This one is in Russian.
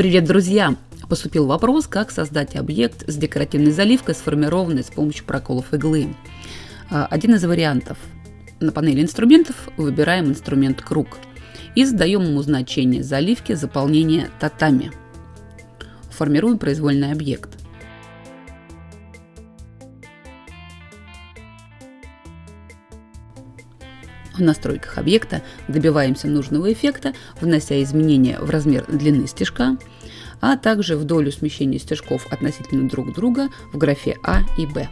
Привет, друзья! Поступил вопрос, как создать объект с декоративной заливкой, сформированной с помощью проколов иглы. А, один из вариантов. На панели инструментов выбираем инструмент «Круг» и задаем ему значение заливки заполнения татами. Формируем произвольный объект. В настройках объекта добиваемся нужного эффекта, внося изменения в размер длины стежка, а также в долю смещения стежков относительно друг друга в графе А и Б.